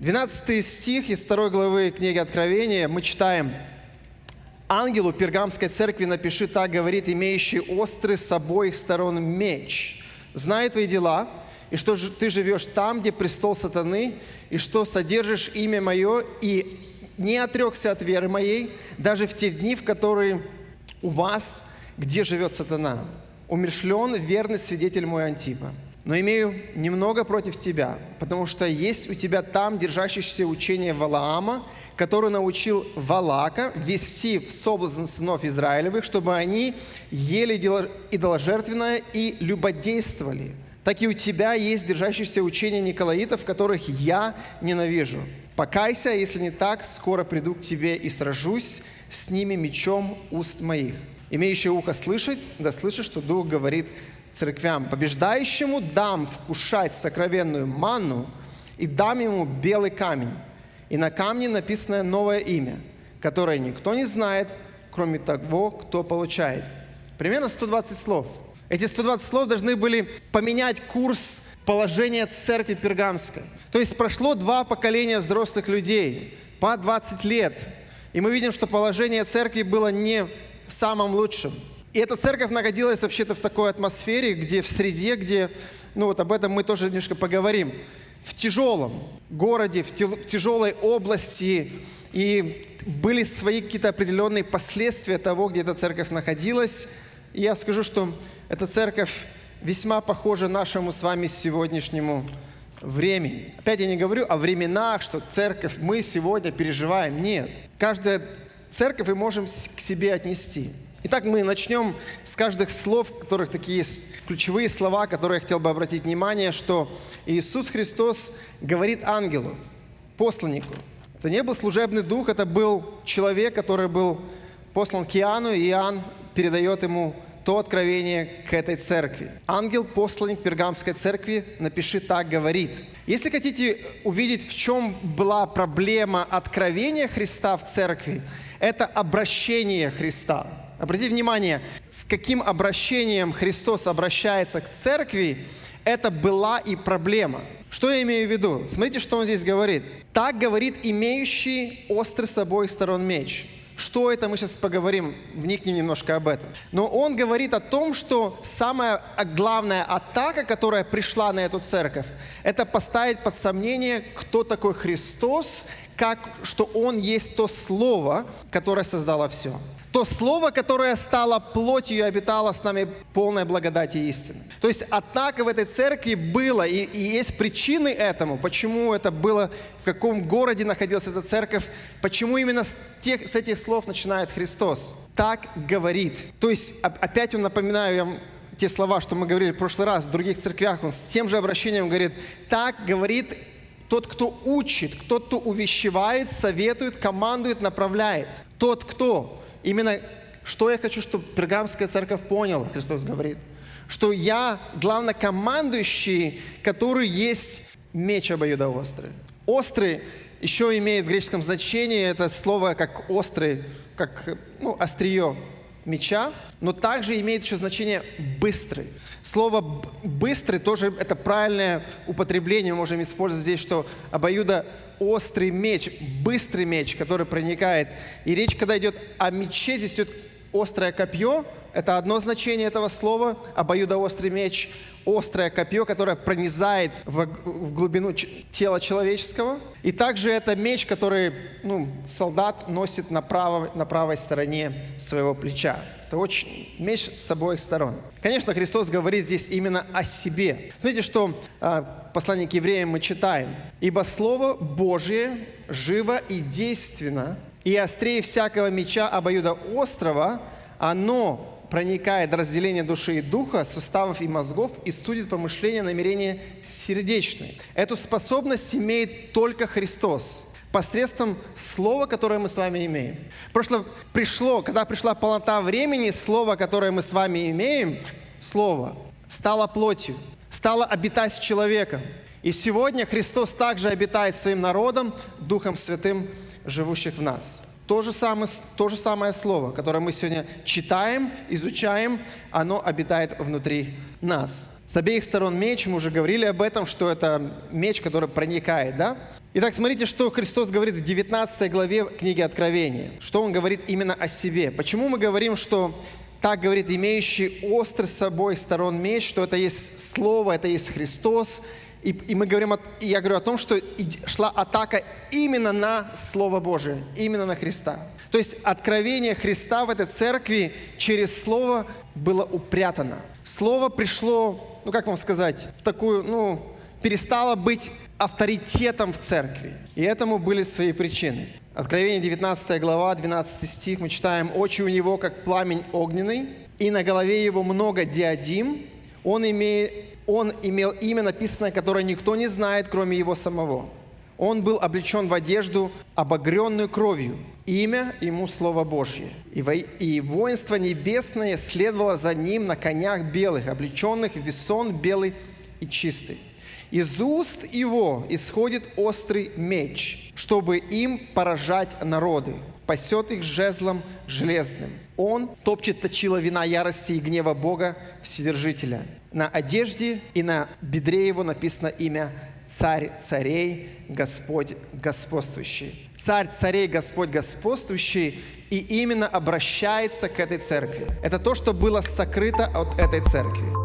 12 стих из 2 главы книги Откровения мы читаем «Ангелу Пергамской церкви напиши, так говорит, имеющий острый с обоих сторон меч. Знай твои дела, и что ты живешь там, где престол сатаны, и что содержишь имя мое, и не отрекся от веры моей, даже в те дни, в которые у вас, где живет сатана. Умершлен верный свидетель мой Антипа. Но имею немного против тебя, потому что есть у тебя там держащееся учение Валаама, который научил Валака вести в соблазн сынов Израилевых, чтобы они ели идоложертвенное и любодействовали. Так и у тебя есть держащееся учение Николаитов, которых я ненавижу. Покайся, если не так, скоро приду к тебе и сражусь с ними мечом уст моих. Имеющий ухо слышать, да слышит, что Дух говорит церквям. Побеждающему дам вкушать сокровенную манну и дам ему белый камень. И на камне написано новое имя, которое никто не знает, кроме того, кто получает. Примерно 120 слов. Эти 120 слов должны были поменять курс положения церкви пергамской. То есть прошло два поколения взрослых людей, по 20 лет. И мы видим, что положение церкви было не самым лучшим. И эта церковь находилась вообще-то в такой атмосфере, где в среде, где, ну вот об этом мы тоже немножко поговорим, в тяжелом городе, в, тяжелой области, и были свои какие-то определенные последствия того, где эта церковь находилась. И я скажу, что эта церковь весьма похожа нашему с вами сегодняшнему времени. Опять я не говорю о временах, что церковь мы сегодня переживаем. Нет. Каждая церковь мы можем к себе отнести. Итак, мы начнем с каждых слов, которых такие есть ключевые слова, которые я хотел бы обратить внимание, что Иисус Христос говорит ангелу, посланнику. Это не был служебный дух, это был человек, который был послан к Иоанну, и Иоанн передает ему то откровение к этой церкви. Ангел, посланник Пергамской церкви, напиши так, говорит. Если хотите увидеть, в чем была проблема откровения Христа в церкви, это обращение Христа. Обратите внимание, с каким обращением Христос обращается к церкви, это была и проблема. Что я имею в виду? Смотрите, что он здесь говорит. Так говорит имеющий острый с обоих сторон меч. Что это, мы сейчас поговорим, вникнем немножко об этом. Но он говорит о том, что самая главная атака, которая пришла на эту церковь, это поставить под сомнение, кто такой Христос, как, что Он есть то Слово, которое создало все. То Слово, которое стало плотью обитало с нами полной благодати истины. То есть атака в этой церкви была, и, и есть причины этому, почему это было, в каком городе находилась эта церковь, почему именно с, тех, с этих слов начинает Христос. Так говорит. То есть опять он напоминаю вам те слова, что мы говорили в прошлый раз в других церквях, он с тем же обращением говорит, так говорит тот, кто учит, тот, кто увещевает, советует, командует, направляет. Тот, кто Именно что я хочу, чтобы Пергамская церковь поняла, Христос говорит, что я главнокомандующий, который есть меч обоюдоострый. Острый еще имеет в греческом значении это слово как острый, как ну, острие меча, но также имеет еще значение быстрый. Слово быстрый тоже это правильное употребление, мы можем использовать здесь, что обоюдо острый меч, быстрый меч, который проникает. И речь, когда идет о мече, здесь идет острое копье, это одно значение этого слова, обоюдоострый меч, острое копье, которое пронизает в, в глубину тела человеческого. И также это меч, который ну, солдат носит на, право, на правой стороне своего плеча. Это очень меч с обоих сторон. Конечно, Христос говорит здесь именно о себе. Смотрите, что э, послание к евреям мы читаем. «Ибо Слово Божие живо и действенно, и острее всякого меча обоюда острова, оно проникает до разделения души и духа, суставов и мозгов и судит помышления, намерения сердечные. Эту способность имеет только Христос посредством слова, которое мы с вами имеем. Прошло, пришло, когда пришла полнота времени, слово, которое мы с вами имеем, слово, стало плотью, стало обитать с человеком. И сегодня Христос также обитает своим народом, Духом Святым, живущих в нас. То же, самое, то же самое слово, которое мы сегодня читаем, изучаем, оно обитает внутри нас. С обеих сторон меч, мы уже говорили об этом, что это меч, который проникает, да? Итак, смотрите, что Христос говорит в 19 главе книги Откровения. Что Он говорит именно о себе. Почему мы говорим, что так говорит имеющий острый с собой сторон меч, что это есть Слово, это есть Христос. И, и мы говорим, о, и я говорю о том, что шла атака именно на Слово Божие, именно на Христа. То есть откровение Христа в этой церкви через Слово было упрятано. Слово пришло, ну как вам сказать, в такую, ну, перестало быть авторитетом в церкви. И этому были свои причины. Откровение 19 глава, 12 стих, мы читаем, «Очи у него, как пламень огненный, и на голове его много диадим. Он, имеет, он имел имя написанное, которое никто не знает, кроме его самого. Он был облечен в одежду, обогренную кровью. Имя ему Слово Божье. И, во, и воинство небесное следовало за ним на конях белых, облеченных в весон белый и чистый. Из уст его исходит острый меч, чтобы им поражать народы, пасет их жезлом железным. Он топчет точила вина ярости и гнева Бога Вседержителя. На одежде и на бедре его написано имя Царь царей, Господь господствующий. Царь царей, Господь господствующий, и именно обращается к этой церкви. Это то, что было сокрыто от этой церкви.